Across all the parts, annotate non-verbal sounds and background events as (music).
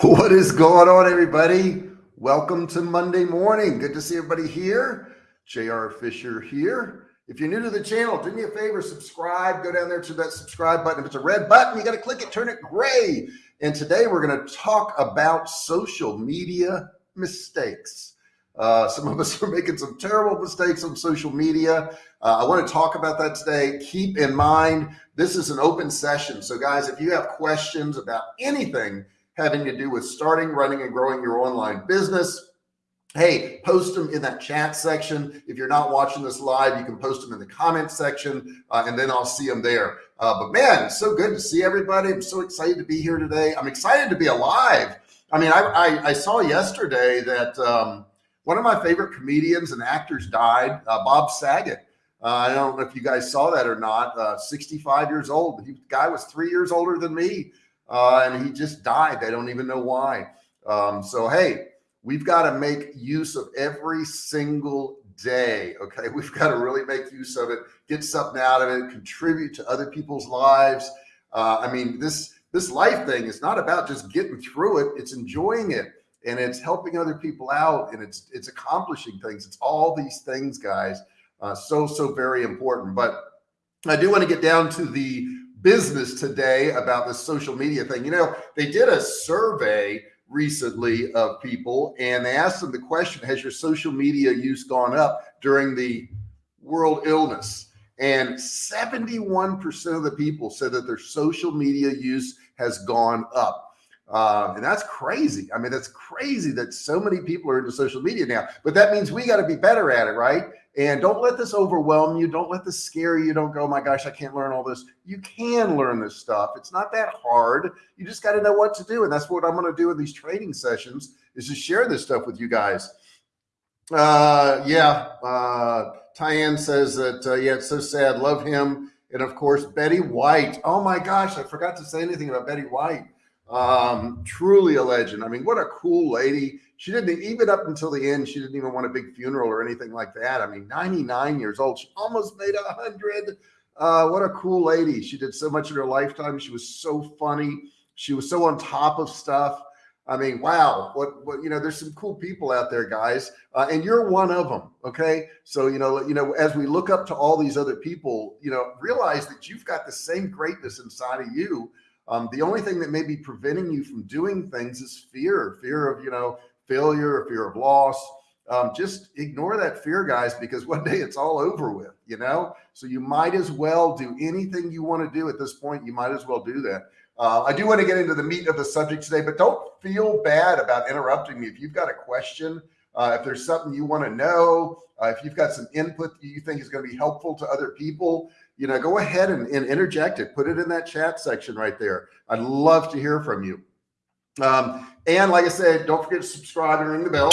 What is going on, everybody? Welcome to Monday morning. Good to see everybody here. JR Fisher here. If you're new to the channel, do me a favor, subscribe, go down there to that subscribe button. If it's a red button, you got to click it, turn it gray. And today we're going to talk about social media mistakes. Uh, some of us (laughs) are making some terrible mistakes on social media. Uh, I want to talk about that today. Keep in mind, this is an open session. So guys, if you have questions about anything, having to do with starting, running, and growing your online business. Hey, post them in that chat section. If you're not watching this live, you can post them in the comment section uh, and then I'll see them there. Uh, but man, it's so good to see everybody. I'm so excited to be here today. I'm excited to be alive. I mean, I, I, I saw yesterday that um, one of my favorite comedians and actors died, uh, Bob Saget. Uh, I don't know if you guys saw that or not. Uh, 65 years old. The guy was three years older than me uh, and he just died. They don't even know why. Um, so, hey, we've got to make use of every single day. Okay. (laughs) We've got to really make use of it, get something out of it, contribute to other people's lives. Uh, I mean, this, this life thing is not about just getting through it. It's enjoying it and it's helping other people out and it's, it's accomplishing things. It's all these things, guys. Uh, so, so very important. But I do want to get down to the business today about this social media thing. You know, they did a survey recently of people and they asked them the question, has your social media use gone up during the world illness? And 71% of the people said that their social media use has gone up. Uh, and that's crazy. I mean, that's crazy that so many people are into social media now, but that means we got to be better at it, right? And don't let this overwhelm you. Don't let this scare you. Don't go, oh my gosh, I can't learn all this. You can learn this stuff. It's not that hard. You just got to know what to do. And that's what I'm going to do in these training sessions is to share this stuff with you guys. Uh, yeah. Uh, Tyann says that, uh, yeah, it's so sad. Love him. And of course, Betty White. Oh my gosh, I forgot to say anything about Betty White. Um, truly a legend. I mean, what a cool lady she didn't even up until the end. She didn't even want a big funeral or anything like that. I mean, 99 years old. She almost made a hundred. Uh, what a cool lady. She did so much in her lifetime. She was so funny. She was so on top of stuff. I mean, wow, what, what, you know, there's some cool people out there, guys, uh, and you're one of them. Okay. So, you know, you know, as we look up to all these other people, you know, realize that you've got the same greatness inside of you. Um, the only thing that may be preventing you from doing things is fear, fear of, you know, failure, fear of loss. Um, just ignore that fear, guys, because one day it's all over with, you know? So you might as well do anything you want to do at this point. You might as well do that. Uh, I do want to get into the meat of the subject today, but don't feel bad about interrupting me. If you've got a question, uh, if there's something you want to know, uh, if you've got some input you think is going to be helpful to other people, you know, go ahead and, and interject it. Put it in that chat section right there. I'd love to hear from you. Um, and like I said, don't forget to subscribe and ring the bell,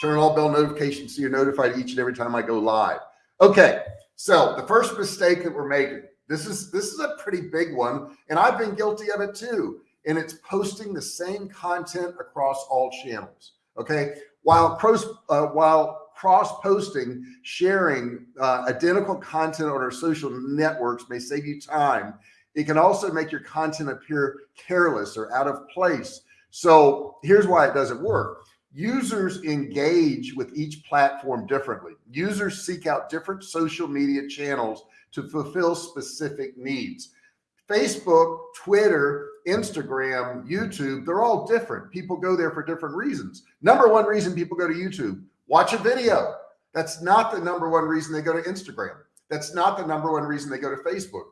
turn on all bell notifications so you're notified each and every time I go live. Okay. So the first mistake that we're making, this is, this is a pretty big one. And I've been guilty of it too. And it's posting the same content across all channels. Okay. While cross, uh, while cross posting, sharing uh, identical content on our social networks may save you time. It can also make your content appear careless or out of place so here's why it doesn't work. Users engage with each platform differently. Users seek out different social media channels to fulfill specific needs. Facebook, Twitter, Instagram, YouTube, they're all different. People go there for different reasons. Number one reason people go to YouTube, watch a video. That's not the number one reason they go to Instagram. That's not the number one reason they go to Facebook.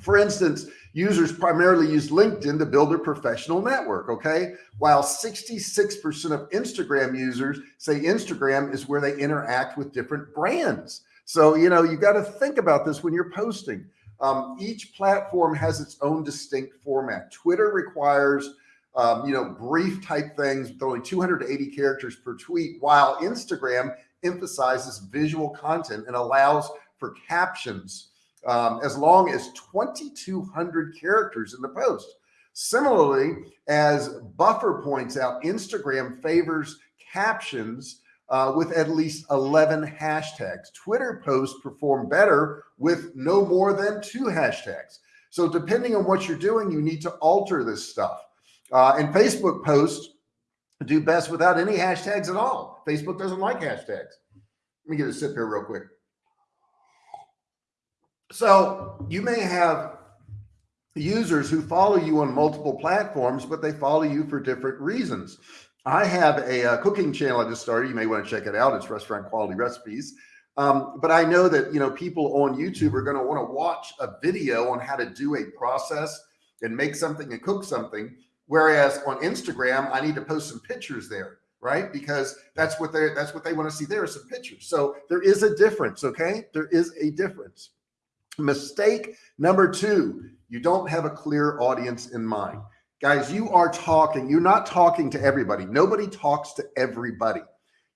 For instance, users primarily use LinkedIn to build their professional network. Okay. While 66% of Instagram users say Instagram is where they interact with different brands. So, you know, you got to think about this when you're posting. Um, each platform has its own distinct format. Twitter requires, um, you know, brief type things with only 280 characters per tweet, while Instagram emphasizes visual content and allows for captions um, as long as 2,200 characters in the post. Similarly, as Buffer points out, Instagram favors captions uh, with at least 11 hashtags. Twitter posts perform better with no more than two hashtags. So depending on what you're doing, you need to alter this stuff. Uh, and Facebook posts do best without any hashtags at all. Facebook doesn't like hashtags. Let me get a sip here real quick. So you may have users who follow you on multiple platforms, but they follow you for different reasons. I have a, a, cooking channel I just started. You may want to check it out. It's restaurant quality recipes. Um, but I know that, you know, people on YouTube are going to want to watch a video on how to do a process and make something and cook something. Whereas on Instagram, I need to post some pictures there, right? Because that's what they're, that's what they want to see there some pictures. So there is a difference. Okay. There is a difference. Mistake number two, you don't have a clear audience in mind. Guys, you are talking, you're not talking to everybody. Nobody talks to everybody.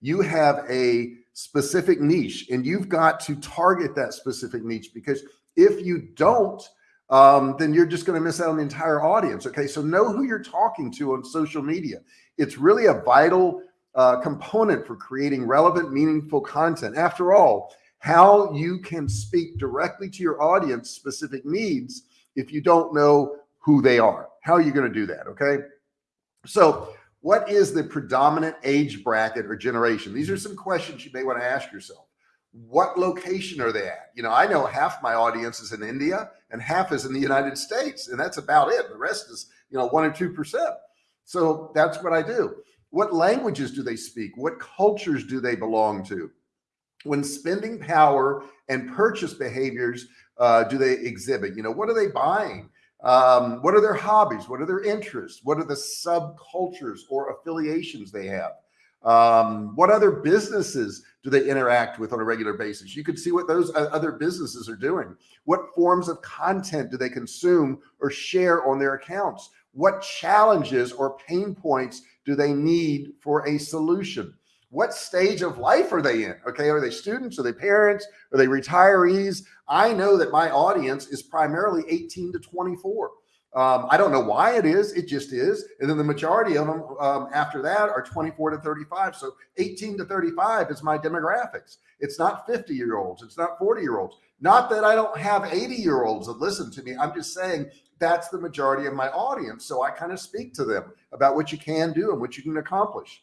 You have a specific niche and you've got to target that specific niche because if you don't, um, then you're just going to miss out on the entire audience. Okay. So know who you're talking to on social media. It's really a vital uh, component for creating relevant, meaningful content. After all, how you can speak directly to your audience specific needs if you don't know who they are. How are you going to do that? Okay. So what is the predominant age bracket or generation? These are some questions you may want to ask yourself. What location are they at? You know, I know half my audience is in India and half is in the United States, and that's about it. The rest is, you know, one or 2%. So that's what I do. What languages do they speak? What cultures do they belong to? When spending power and purchase behaviors uh, do they exhibit? You know, what are they buying? Um, what are their hobbies? What are their interests? What are the subcultures or affiliations they have? Um, what other businesses do they interact with on a regular basis? You can see what those other businesses are doing. What forms of content do they consume or share on their accounts? What challenges or pain points do they need for a solution? what stage of life are they in? Okay. Are they students? Are they parents? Are they retirees? I know that my audience is primarily 18 to 24. Um, I don't know why it is. It just is. And then the majority of them um, after that are 24 to 35. So 18 to 35 is my demographics. It's not 50 year olds. It's not 40 year olds. Not that I don't have 80 year olds that listen to me. I'm just saying that's the majority of my audience. So I kind of speak to them about what you can do and what you can accomplish.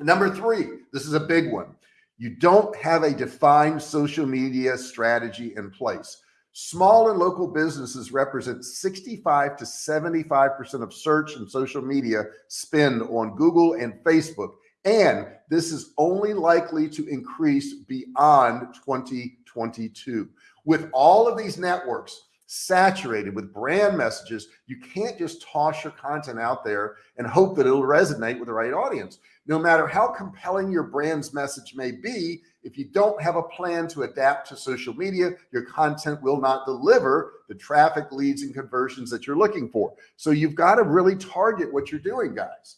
Number three, this is a big one. You don't have a defined social media strategy in place. Small and local businesses represent 65 to 75% of search and social media spend on Google and Facebook. And this is only likely to increase beyond 2022. With all of these networks saturated with brand messages, you can't just toss your content out there and hope that it'll resonate with the right audience no matter how compelling your brand's message may be, if you don't have a plan to adapt to social media, your content will not deliver the traffic leads and conversions that you're looking for. So you've got to really target what you're doing, guys.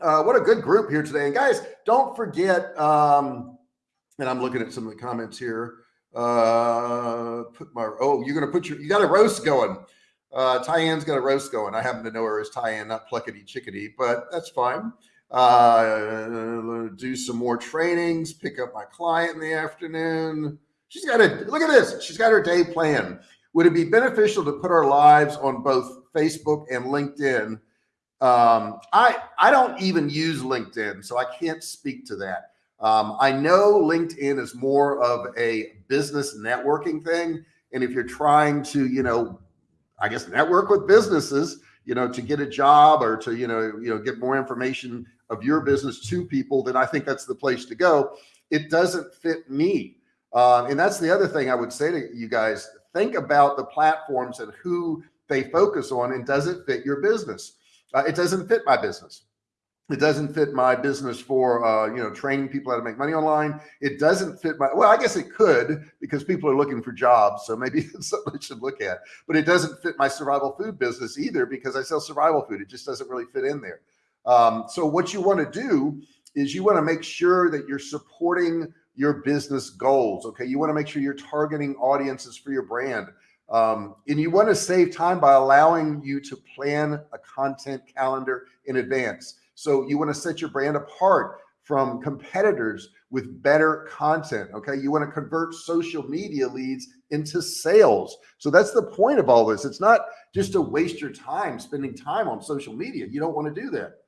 Uh, what a good group here today. And guys, don't forget, um, and I'm looking at some of the comments here. Uh, put my, oh, you're going to put your, you got a roast going. Uh, Tyann's got a roast going. I happen to know her as Tyann, not Pluckety Chickadee, but that's fine uh, do some more trainings, pick up my client in the afternoon. She's got a look at this. She's got her day plan. Would it be beneficial to put our lives on both Facebook and LinkedIn? Um, I I don't even use LinkedIn, so I can't speak to that. Um, I know LinkedIn is more of a business networking thing, and if you're trying to, you know, I guess network with businesses, you know, to get a job or to, you know, you know, get more information of your business to people, then I think that's the place to go. It doesn't fit me. Uh, and that's the other thing I would say to you guys, think about the platforms and who they focus on and does it fit your business? Uh, it doesn't fit my business. It doesn't fit my business for, uh, you know, training people how to make money online. It doesn't fit my, well, I guess it could because people are looking for jobs. So maybe (laughs) it's something I should look at, but it doesn't fit my survival food business either because I sell survival food. It just doesn't really fit in there. Um, so what you want to do is you want to make sure that you're supporting your business goals. Okay. You want to make sure you're targeting audiences for your brand. Um, and you want to save time by allowing you to plan a content calendar in advance. So you want to set your brand apart from competitors with better content. Okay. You want to convert social media leads into sales. So that's the point of all this. It's not just to waste your time spending time on social media. You don't want to do that.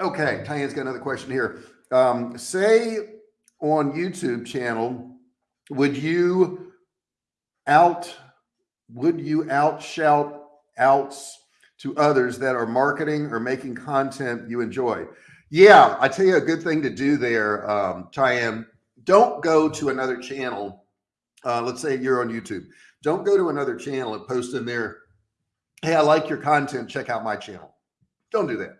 Okay. Tyann's got another question here. Um, say on YouTube channel, would you out, would you out shout outs to others that are marketing or making content you enjoy? Yeah, I tell you a good thing to do there, um, Cheyenne. Don't go to another channel. Uh, let's say you're on YouTube. Don't go to another channel and post in there, hey, I like your content. Check out my channel. Don't do that.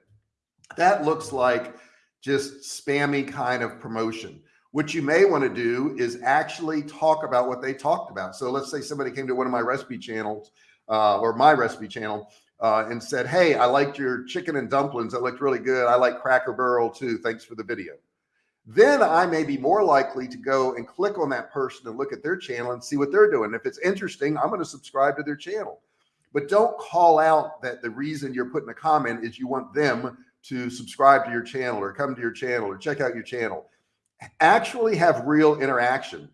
That looks like just spammy kind of promotion. What you may want to do is actually talk about what they talked about. So let's say somebody came to one of my recipe channels uh, or my recipe channel uh, and said, Hey, I liked your chicken and dumplings. That looked really good. I like Cracker Barrel too. Thanks for the video. Then I may be more likely to go and click on that person and look at their channel and see what they're doing. If it's interesting, I'm going to subscribe to their channel. But don't call out that the reason you're putting a comment is you want them to subscribe to your channel or come to your channel or check out your channel. Actually have real interaction.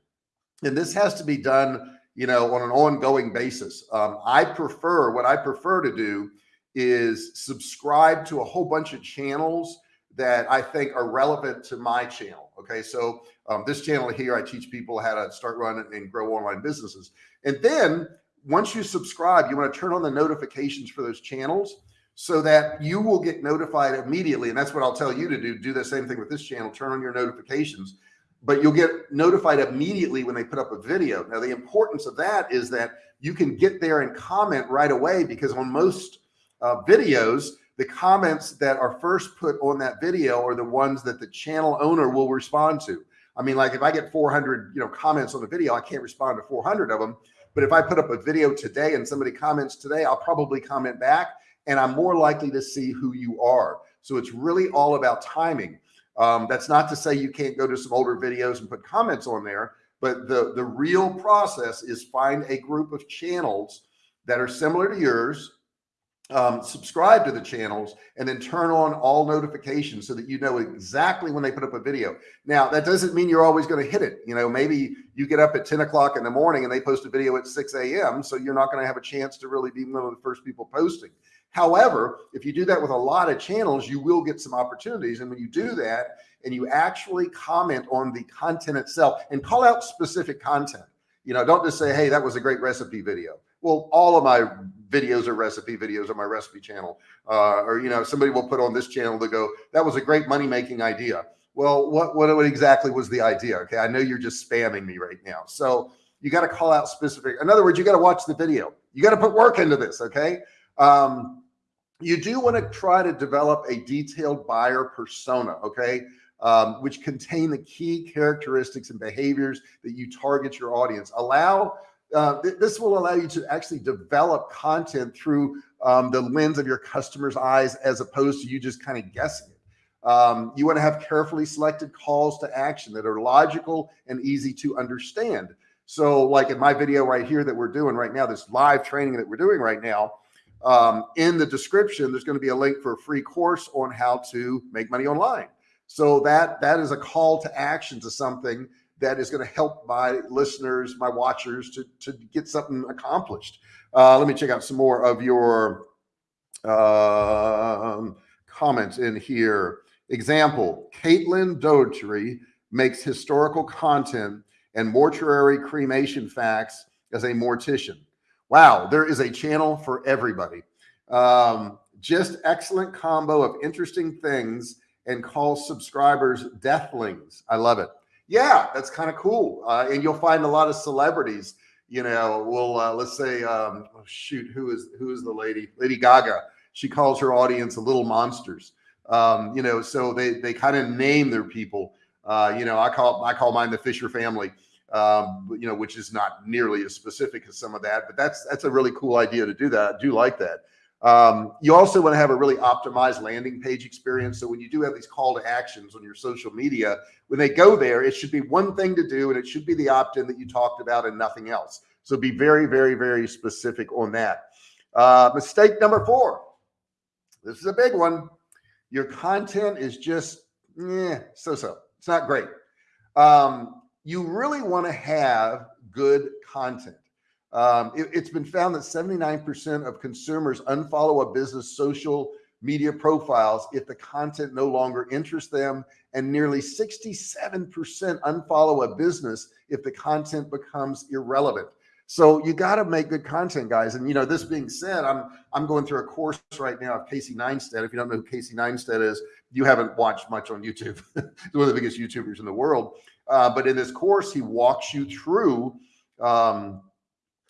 And this has to be done you know, on an ongoing basis. Um, I prefer what I prefer to do is subscribe to a whole bunch of channels that I think are relevant to my channel. Okay. So um, this channel here, I teach people how to start running and grow online businesses. And then once you subscribe, you want to turn on the notifications for those channels so that you will get notified immediately. And that's what I'll tell you to do. Do the same thing with this channel, turn on your notifications but you'll get notified immediately when they put up a video. Now, the importance of that is that you can get there and comment right away because on most uh, videos, the comments that are first put on that video are the ones that the channel owner will respond to. I mean, like if I get 400, you know, comments on the video, I can't respond to 400 of them. But if I put up a video today and somebody comments today, I'll probably comment back and I'm more likely to see who you are. So it's really all about timing. Um, that's not to say you can't go to some older videos and put comments on there, but the, the real process is find a group of channels that are similar to yours, um, subscribe to the channels and then turn on all notifications so that you know exactly when they put up a video. Now that doesn't mean you're always going to hit it. You know, maybe you get up at 10 o'clock in the morning and they post a video at 6 a.m. So you're not going to have a chance to really be one of the first people posting. However, if you do that with a lot of channels, you will get some opportunities. And when you do that and you actually comment on the content itself and call out specific content, you know, don't just say, Hey, that was a great recipe video. Well, all of my videos are recipe videos on my recipe channel. Uh, or, you know, somebody will put on this channel to go, that was a great money making idea. Well, what, what, what exactly was the idea? Okay. I know you're just spamming me right now. So you got to call out specific. In other words, you got to watch the video. You got to put work into this. Okay. Um, you do want to try to develop a detailed buyer persona, okay, um, which contain the key characteristics and behaviors that you target your audience. Allow uh, th this will allow you to actually develop content through um, the lens of your customer's eyes as opposed to you just kind of guessing it. Um, you want to have carefully selected calls to action that are logical and easy to understand. So like in my video right here that we're doing right now, this live training that we're doing right now, um, in the description, there's going to be a link for a free course on how to make money online. So that that is a call to action to something that is going to help my listeners, my watchers to, to get something accomplished. Uh, let me check out some more of your uh, comments in here. Example, Caitlin Doughty makes historical content and mortuary cremation facts as a mortician. Wow, there is a channel for everybody. Um, just excellent combo of interesting things and call subscribers deathlings. I love it. Yeah, that's kind of cool. Uh, and you'll find a lot of celebrities, you know, will uh, let's say, um, oh, shoot, who is, who is the lady? Lady Gaga. She calls her audience little monsters. Um, you know, so they, they kind of name their people. Uh, you know, I call, I call mine the Fisher family um, you know, which is not nearly as specific as some of that, but that's, that's a really cool idea to do that. I do like that. Um, you also want to have a really optimized landing page experience. So when you do have these call to actions on your social media, when they go there, it should be one thing to do, and it should be the opt-in that you talked about and nothing else. So be very, very, very specific on that. Uh, mistake number four. This is a big one. your content is just, yeah, so-so. It's not great. Um, you really want to have good content. Um, it, has been found that 79% of consumers unfollow a business social media profiles if the content no longer interests them and nearly 67% unfollow a business if the content becomes irrelevant. So you got to make good content guys. And you know, this being said, I'm, I'm going through a course right now of Casey Neistat. If you don't know who Casey Neistat is, you haven't watched much on YouTube. He's (laughs) one of the biggest YouTubers in the world. Uh, but in this course, he walks you through um,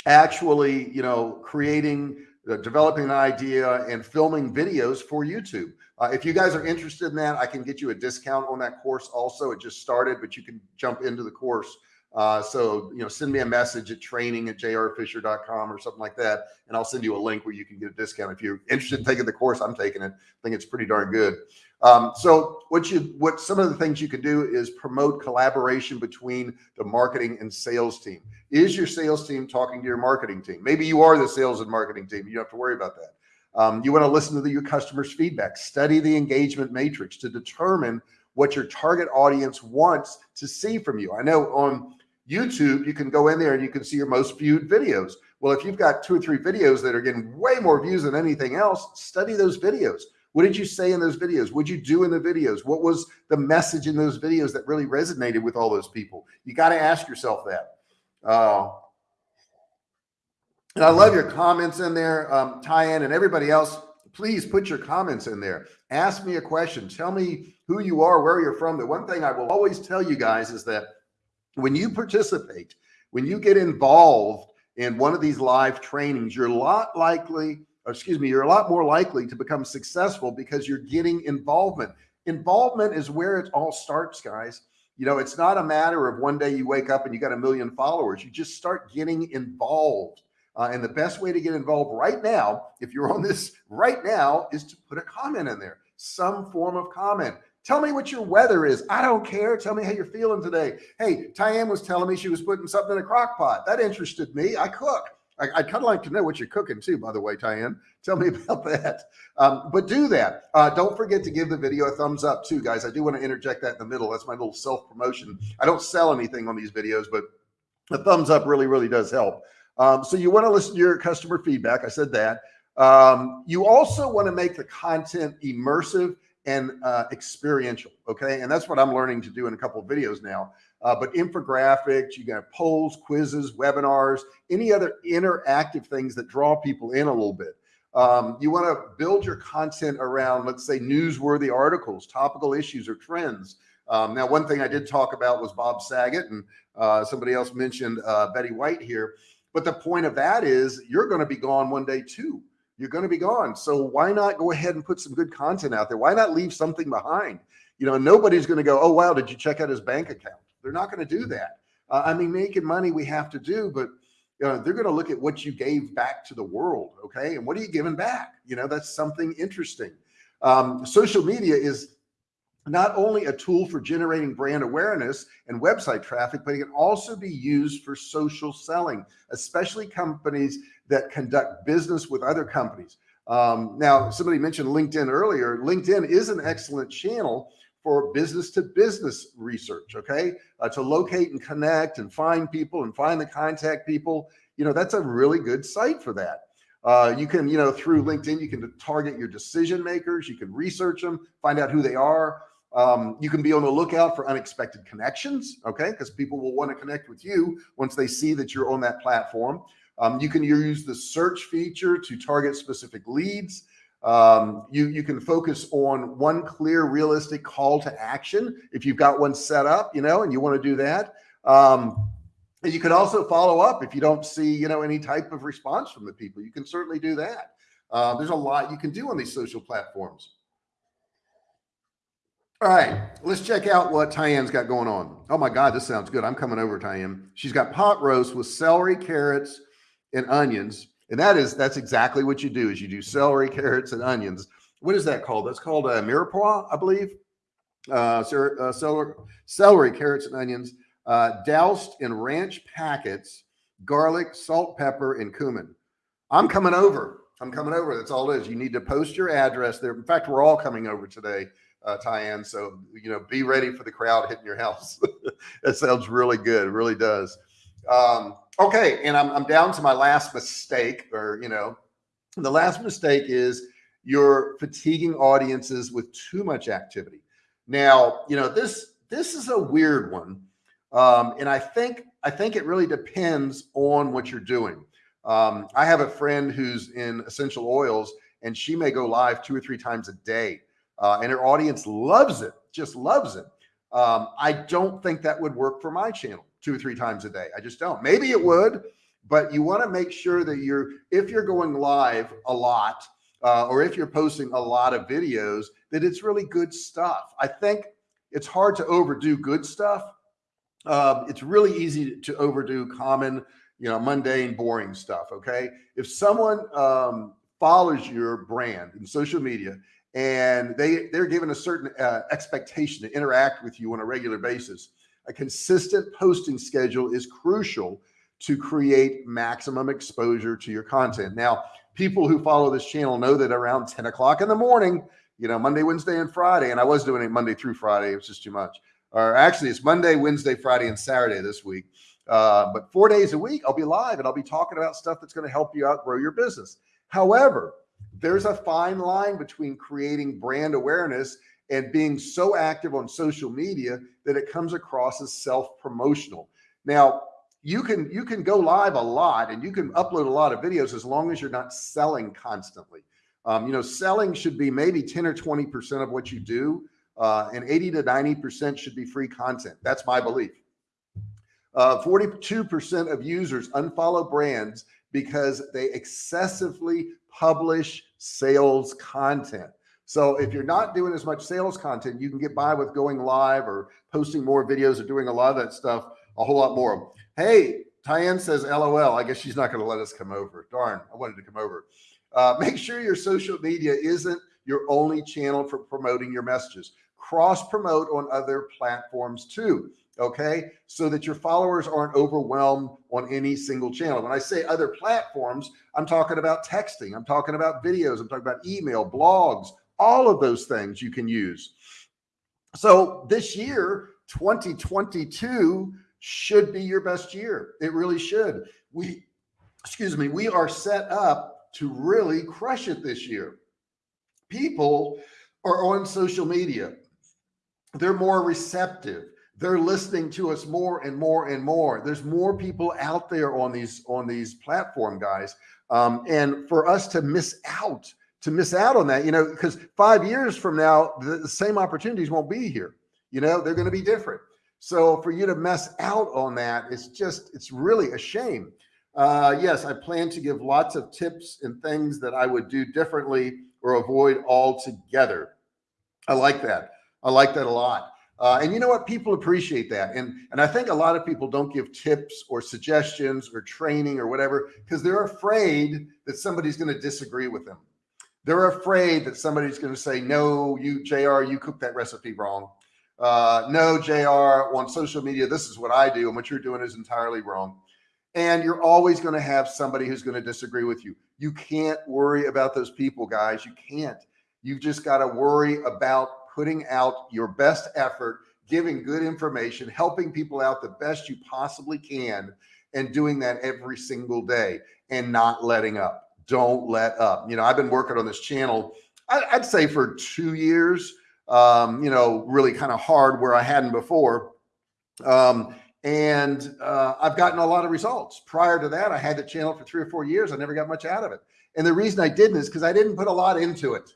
actually, you know, creating, uh, developing an idea and filming videos for YouTube. Uh, if you guys are interested in that, I can get you a discount on that course also. It just started, but you can jump into the course. Uh, so, you know, send me a message at training at jrfisher.com or something like that. And I'll send you a link where you can get a discount. If you're interested in taking the course, I'm taking it. I think it's pretty darn good. Um, so what you, what some of the things you can do is promote collaboration between the marketing and sales team. Is your sales team talking to your marketing team? Maybe you are the sales and marketing team. You don't have to worry about that. Um, you want to listen to the, your customers feedback, study the engagement matrix to determine what your target audience wants to see from you. I know on YouTube, you can go in there and you can see your most viewed videos. Well, if you've got two or three videos that are getting way more views than anything else, study those videos. What did you say in those videos? What did you do in the videos? What was the message in those videos that really resonated with all those people? You got to ask yourself that. Uh, and I love your comments in there, um, Tyann and everybody else. Please put your comments in there. Ask me a question. Tell me who you are, where you're from. The one thing I will always tell you guys is that when you participate, when you get involved in one of these live trainings, you're a lot likely, excuse me, you're a lot more likely to become successful because you're getting involvement. Involvement is where it all starts, guys. You know, it's not a matter of one day you wake up and you got a million followers. You just start getting involved. Uh, and the best way to get involved right now, if you're on this (laughs) right now, is to put a comment in there, some form of comment. Tell me what your weather is. I don't care. Tell me how you're feeling today. Hey, Tyann was telling me she was putting something in a crock pot. That interested me. I cook. I, would kind of like to know what you're cooking too, by the way, Tyann. Tell me (laughs) about that. Um, but do that. Uh, don't forget to give the video a thumbs up too, guys. I do want to interject that in the middle. That's my little self promotion. I don't sell anything on these videos, but a thumbs up really, really does help. Um, so you want to listen to your customer feedback. I said that. Um, you also want to make the content immersive and uh, experiential. Okay. And that's what I'm learning to do in a couple of videos now. Uh, but infographics, you got polls, quizzes, webinars, any other interactive things that draw people in a little bit. Um, you want to build your content around, let's say, newsworthy articles, topical issues or trends. Um, now, one thing I did talk about was Bob Saget, and uh, somebody else mentioned uh, Betty White here. But the point of that is you're going to be gone one day too. You're going to be gone. So why not go ahead and put some good content out there? Why not leave something behind? You know, nobody's going to go, oh, wow, did you check out his bank account? They're not going to do that. Uh, I mean, making money we have to do, but you know, they're going to look at what you gave back to the world. Okay. And what are you giving back? You know, that's something interesting. Um, social media is not only a tool for generating brand awareness and website traffic, but it can also be used for social selling, especially companies that conduct business with other companies. Um, now, somebody mentioned LinkedIn earlier. LinkedIn is an excellent channel for business to business research. Okay. Uh, to locate and connect and find people and find the contact people, you know, that's a really good site for that. Uh, you can, you know, through LinkedIn, you can target your decision makers. You can research them, find out who they are. Um, you can be on the lookout for unexpected connections. Okay. Cause people will want to connect with you once they see that you're on that platform. Um, you can use the search feature to target specific leads. Um, you, you can focus on one clear, realistic call to action. If you've got one set up, you know, and you want to do that. Um, and you can also follow up if you don't see, you know, any type of response from the people, you can certainly do that. Uh, there's a lot you can do on these social platforms. All right, let's check out what Tyann's got going on. Oh my God, this sounds good. I'm coming over, Tyann. She's got pot roast with celery, carrots, and onions. And that is, that's exactly what you do is you do celery, carrots, and onions. What is that called? That's called a mirepoix, I believe. Uh, uh, celery, celery, carrots, and onions, uh, doused in ranch packets, garlic, salt, pepper, and cumin. I'm coming over. I'm coming over. That's all it is. You need to post your address there. In fact, we're all coming over today, uh, Tyann. So, you know, be ready for the crowd hitting your house. (laughs) that sounds really good. It really does. Um, okay. And I'm, I'm down to my last mistake or, you know, the last mistake is you're fatiguing audiences with too much activity. Now, you know, this, this is a weird one. Um, and I think, I think it really depends on what you're doing. Um, I have a friend who's in essential oils and she may go live two or three times a day. Uh, and her audience loves it, just loves it. Um, I don't think that would work for my channel two or three times a day. I just don't. Maybe it would, but you want to make sure that you're, if you're going live a lot, uh, or if you're posting a lot of videos, that it's really good stuff. I think it's hard to overdo good stuff. Um, it's really easy to overdo common, you know, mundane, boring stuff. Okay. If someone um, follows your brand in social media and they they're given a certain uh, expectation to interact with you on a regular basis, a consistent posting schedule is crucial to create maximum exposure to your content. Now, people who follow this channel know that around 10 o'clock in the morning, you know, Monday, Wednesday, and Friday, and I was doing it Monday through Friday. It was just too much. Or actually, it's Monday, Wednesday, Friday, and Saturday this week. Uh, but four days a week, I'll be live and I'll be talking about stuff that's going to help you out grow your business. However, there's a fine line between creating brand awareness and being so active on social media that it comes across as self-promotional. Now, you can you can go live a lot and you can upload a lot of videos as long as you're not selling constantly. Um, you know, selling should be maybe 10 or 20% of what you do. Uh, and 80 to 90% should be free content. That's my belief. 42% uh, of users unfollow brands because they excessively publish sales content. So if you're not doing as much sales content, you can get by with going live or posting more videos or doing a lot of that stuff, a whole lot more. Hey, Tyann says, LOL. I guess she's not going to let us come over. Darn, I wanted to come over. Uh, make sure your social media isn't your only channel for promoting your messages. Cross promote on other platforms too okay so that your followers aren't overwhelmed on any single channel when i say other platforms i'm talking about texting i'm talking about videos i'm talking about email blogs all of those things you can use. So this year 2022 should be your best year. It really should. We excuse me we are set up to really crush it this year. People are on social media. They're more receptive. They're listening to us more and more and more. There's more people out there on these on these platform guys. Um, and for us to miss out, to miss out on that, you know, because five years from now, the, the same opportunities won't be here. You know, they're going to be different. So for you to mess out on that, it's just, it's really a shame. Uh, yes, I plan to give lots of tips and things that I would do differently or avoid altogether. I like that. I like that a lot. Uh, and you know what? People appreciate that. And, and I think a lot of people don't give tips or suggestions or training or whatever, because they're afraid that somebody's going to disagree with them. They're afraid that somebody's going to say, no, you JR, you cooked that recipe wrong. Uh, no, JR on social media, this is what I do. And what you're doing is entirely wrong. And you're always going to have somebody who's going to disagree with you. You can't worry about those people, guys. You can't. You've just got to worry about putting out your best effort, giving good information, helping people out the best you possibly can, and doing that every single day and not letting up. Don't let up. You know, I've been working on this channel, I'd say for two years, um, you know, really kind of hard where I hadn't before. Um, and uh, I've gotten a lot of results. Prior to that, I had the channel for three or four years. I never got much out of it. And the reason I didn't is because I didn't put a lot into it.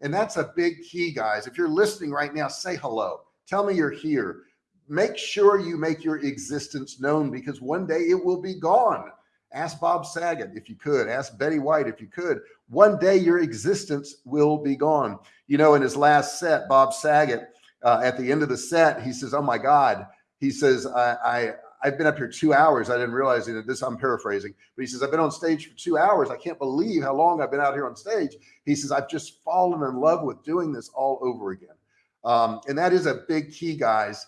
And that's a big key, guys. If you're listening right now, say hello. Tell me you're here. Make sure you make your existence known because one day it will be gone. Ask Bob Saget if you could. Ask Betty White if you could. One day your existence will be gone. You know, in his last set, Bob Saget, uh, at the end of the set, he says, "Oh my God," he says, "I, I I've been up here two hours. I didn't realize it. This I'm paraphrasing, but he says, I've been on stage for two hours. I can't believe how long I've been out here on stage. He says, I've just fallen in love with doing this all over again. Um, and that is a big key, guys.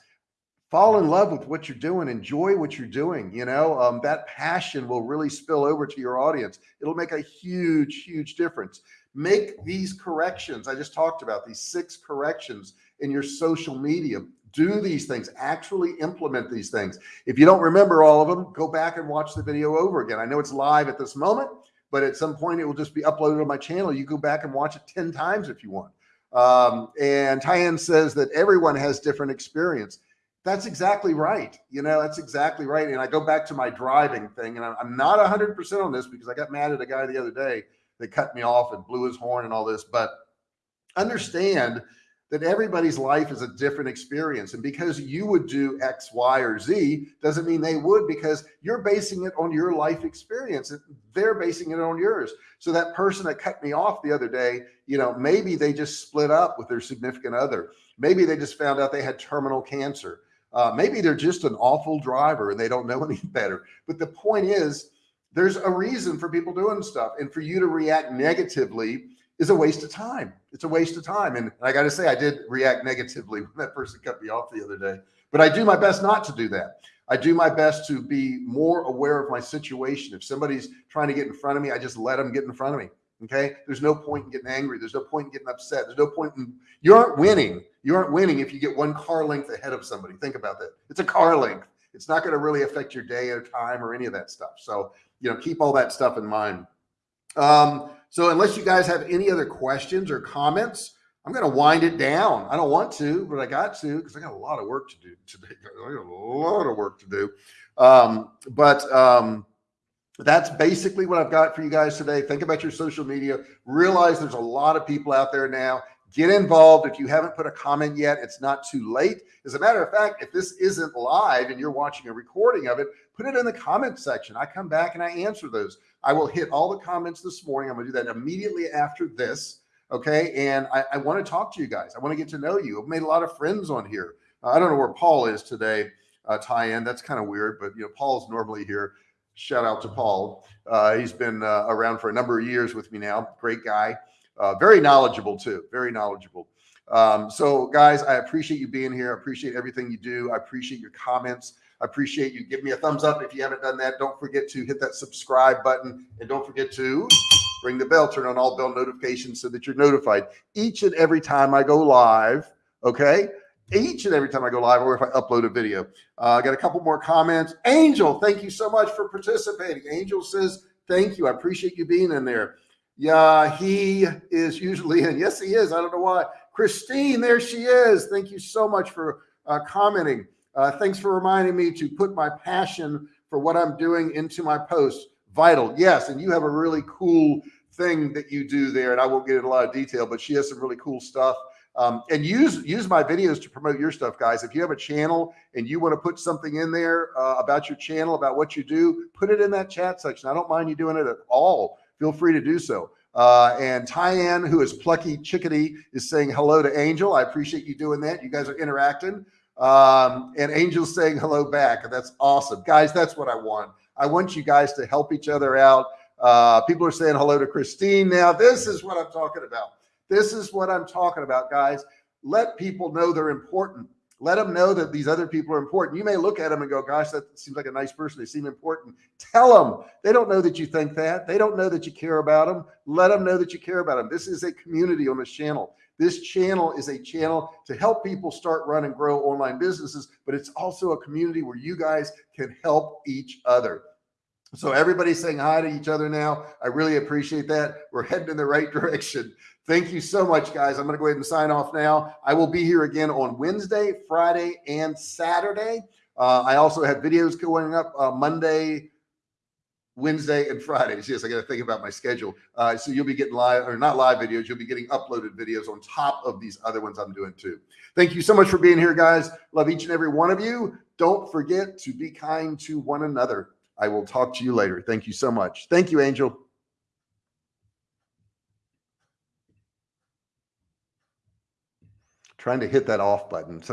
Fall in love with what you're doing, enjoy what you're doing. You know, um, that passion will really spill over to your audience. It'll make a huge, huge difference. Make these corrections. I just talked about these six corrections in your social media. Do these things, actually implement these things. If you don't remember all of them, go back and watch the video over again. I know it's live at this moment, but at some point it will just be uploaded on my channel. You go back and watch it 10 times if you want. Um, and Tyann says that everyone has different experience. That's exactly right. You know, that's exactly right. And I go back to my driving thing and I'm not a hundred percent on this because I got mad at a guy the other day that cut me off and blew his horn and all this, but understand that everybody's life is a different experience. And because you would do X, Y, or Z doesn't mean they would because you're basing it on your life experience. And they're basing it on yours. So that person that cut me off the other day, you know, maybe they just split up with their significant other. Maybe they just found out they had terminal cancer. Uh, maybe they're just an awful driver and they don't know (laughs) any better. But the point is, there's a reason for people doing stuff and for you to react negatively is a waste of time. It's a waste of time. And I got to say, I did react negatively (laughs) when that person cut me off the other day, but I do my best not to do that. I do my best to be more aware of my situation. If somebody's trying to get in front of me, I just let them get in front of me. Okay. There's no point in getting angry. There's no point in getting upset. There's no point in, you aren't winning. You aren't winning if you get one car length ahead of somebody. Think about that. It's a car length. It's not going to really affect your day or time or any of that stuff. So, you know, keep all that stuff in mind. Um, so unless you guys have any other questions or comments, I'm going to wind it down. I don't want to, but I got to, because I got a lot of work to do today. (laughs) I got a lot of work to do. Um, but, um, that's basically what I've got for you guys today. Think about your social media, realize there's a lot of people out there now get involved. If you haven't put a comment yet, it's not too late. As a matter of fact, if this isn't live and you're watching a recording of it, put it in the comment section. I come back and I answer those. I will hit all the comments this morning. I'm gonna do that immediately after this. Okay. And I, I want to talk to you guys. I want to get to know you. I've made a lot of friends on here. I don't know where Paul is today, uh, Tyann. That's kind of weird, but you know, Paul's normally here. Shout out to Paul. Uh, he's been uh, around for a number of years with me now. Great guy. Uh, very knowledgeable too, very knowledgeable. Um, so guys, I appreciate you being here. I appreciate everything you do. I appreciate your comments. I appreciate you. Give me a thumbs up if you haven't done that. Don't forget to hit that subscribe button and don't forget to ring the bell, turn on all bell notifications so that you're notified each and every time I go live. Okay. Each and every time I go live or if I upload a video. Uh, I got a couple more comments. Angel, thank you so much for participating. Angel says, thank you. I appreciate you being in there. Yeah, he is usually in. Yes, he is. I don't know why. Christine, there she is. Thank you so much for uh, commenting. Uh, thanks for reminding me to put my passion for what I'm doing into my posts. Vital. Yes. And you have a really cool thing that you do there. And I won't get into a lot of detail, but she has some really cool stuff. Um, and use use my videos to promote your stuff, guys. If you have a channel and you want to put something in there uh, about your channel, about what you do, put it in that chat section. I don't mind you doing it at all feel free to do so. Uh, and Tyann, who is plucky chickadee, is saying hello to Angel. I appreciate you doing that. You guys are interacting. Um, and Angel's saying hello back. That's awesome. Guys, that's what I want. I want you guys to help each other out. Uh, people are saying hello to Christine now. This is what I'm talking about. This is what I'm talking about, guys. Let people know they're important let them know that these other people are important. You may look at them and go, gosh, that seems like a nice person. They seem important. Tell them they don't know that you think that they don't know that you care about them. Let them know that you care about them. This is a community on this channel. This channel is a channel to help people start, run and grow online businesses, but it's also a community where you guys can help each other. So everybody's saying hi to each other now. I really appreciate that. We're heading in the right (laughs) direction. Thank you so much, guys. I'm going to go ahead and sign off now. I will be here again on Wednesday, Friday, and Saturday. Uh, I also have videos going up uh, Monday, Wednesday, and Fridays. Yes, I got to think about my schedule. Uh, so you'll be getting live or not live videos. You'll be getting uploaded videos on top of these other ones I'm doing too. Thank you so much for being here, guys. Love each and every one of you. Don't forget to be kind to one another. I will talk to you later. Thank you so much. Thank you, Angel. Trying to hit that off button. Sometimes